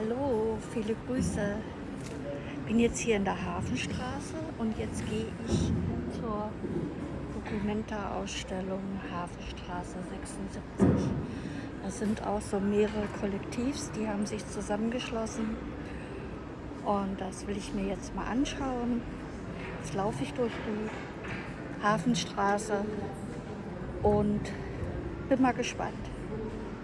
Hallo, viele Grüße. Bin jetzt hier in der Hafenstraße und jetzt gehe ich zur Documenta-Ausstellung Hafenstraße 76. Das sind auch so mehrere Kollektivs, die haben sich zusammengeschlossen und das will ich mir jetzt mal anschauen. Jetzt laufe ich durch die Hafenstraße und bin mal gespannt.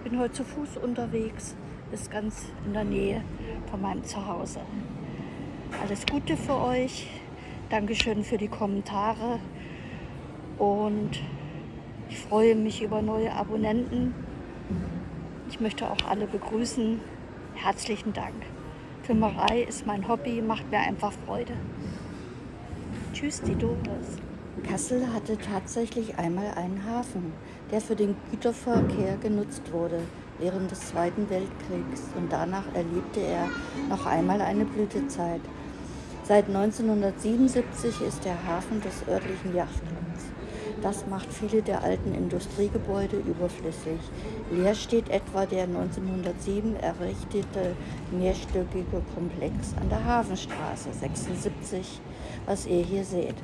Bin heute zu Fuß unterwegs ist ganz in der Nähe von meinem Zuhause. Alles Gute für euch. Dankeschön für die Kommentare. Und ich freue mich über neue Abonnenten. Ich möchte auch alle begrüßen. Herzlichen Dank. Filmerei ist mein Hobby, macht mir einfach Freude. Tschüss, die Doris. Kassel hatte tatsächlich einmal einen Hafen, der für den Güterverkehr genutzt wurde während des Zweiten Weltkriegs und danach erlebte er noch einmal eine Blütezeit. Seit 1977 ist der Hafen des örtlichen Yachtclubs. Das macht viele der alten Industriegebäude überflüssig. Leer steht etwa der 1907 errichtete mehrstöckige Komplex an der Hafenstraße 76, was ihr hier seht.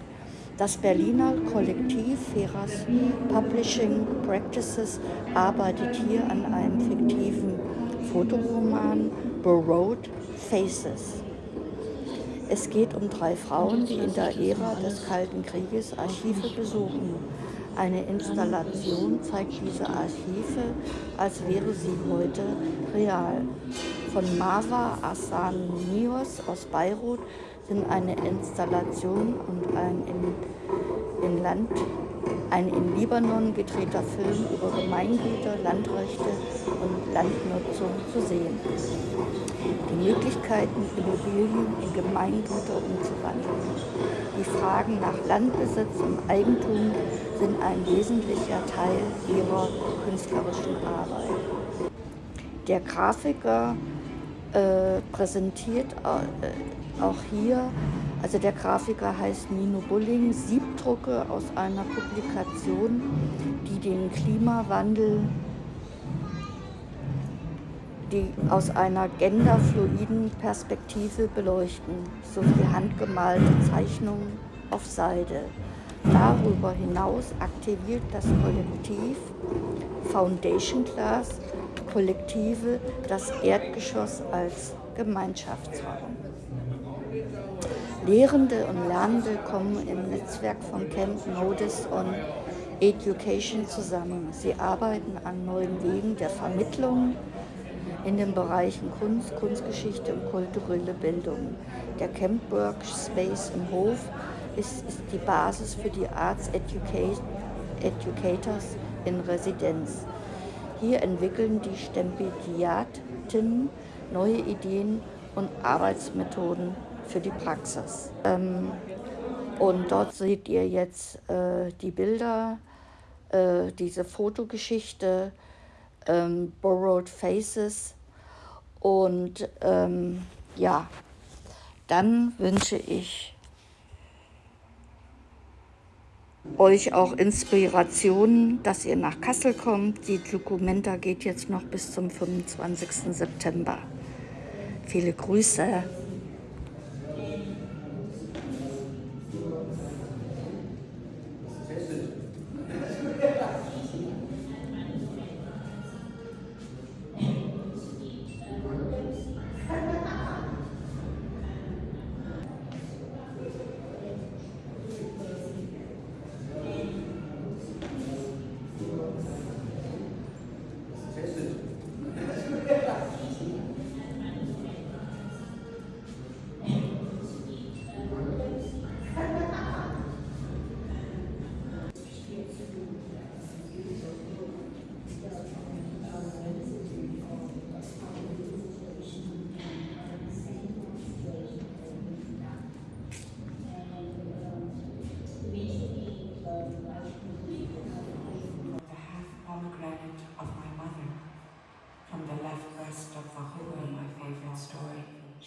Das Berliner Kollektiv Feras Publishing Practices arbeitet hier an einem fiktiven Fotoroman Borrowed Faces. Es geht um drei Frauen, die in der Ära des Kalten Krieges Archive besuchen. Eine Installation zeigt diese Archive, als wäre sie heute real. Von Marwa Asanios aus Beirut sind eine Installation und ein in, in Land, ein in Libanon gedrehter Film über Gemeingüter, Landrechte und Landnutzung zu sehen. Die Möglichkeiten, Immobilien in Gemeingüter umzuwandeln. Die Fragen nach Landbesitz und Eigentum sind ein wesentlicher Teil ihrer künstlerischen Arbeit. Der Grafiker äh, präsentiert äh, auch hier, also der Grafiker heißt Nino Bulling, Siebdrucke aus einer Publikation, die den Klimawandel die aus einer genderfluiden Perspektive beleuchten, sowie handgemalte Zeichnungen auf Seide. Darüber hinaus aktiviert das Kollektiv Foundation Class Kollektive das Erdgeschoss als Gemeinschaftsraum. Lehrende und Lernende kommen im Netzwerk von Camp Modis on Education zusammen. Sie arbeiten an neuen Wegen der Vermittlung in den Bereichen Kunst, Kunstgeschichte und kulturelle Bildung. Der Camp Workspace im Hof ist, ist die Basis für die Arts Educators in Residenz. Hier entwickeln die Stipendiatinnen neue Ideen und Arbeitsmethoden für die Praxis. Ähm, und dort seht ihr jetzt äh, die Bilder, äh, diese Fotogeschichte, ähm, Borrowed Faces. Und ähm, ja, dann wünsche ich euch auch Inspirationen, dass ihr nach Kassel kommt. Die Documenta geht jetzt noch bis zum 25. September. Viele Grüße.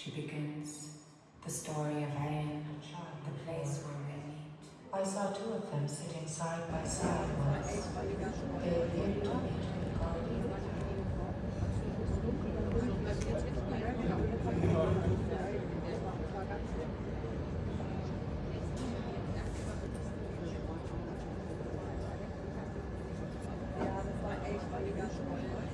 She begins the story of Anne and the place where they meet. I saw two of them sitting side by side once. They appeared to me to be. Thank you.